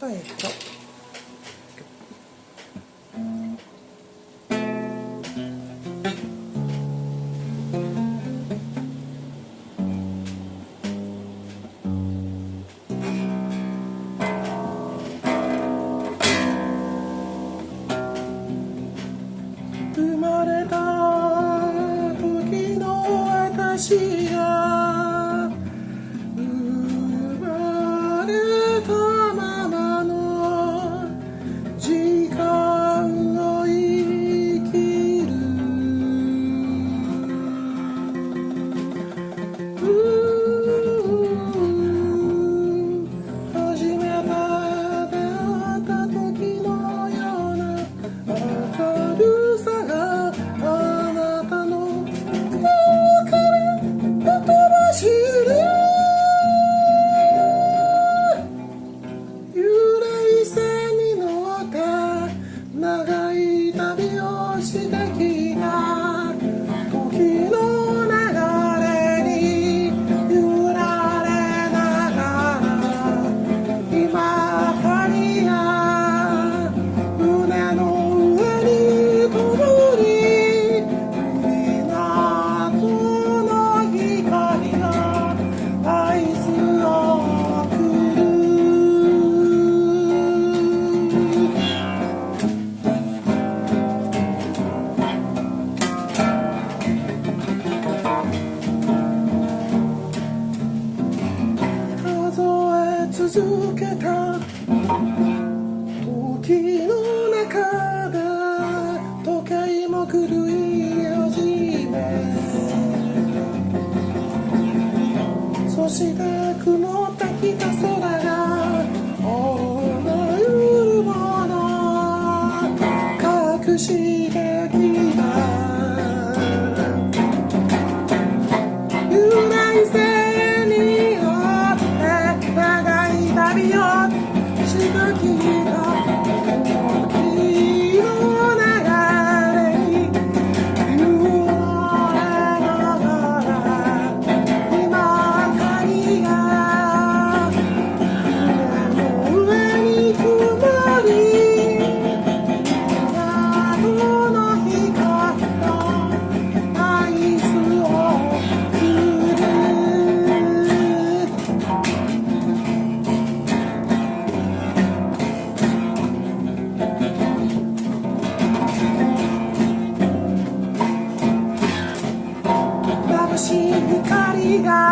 とえっと続けた。時の中で時計も狂い始め。そして曇ってきた空が思うもの隠して guys.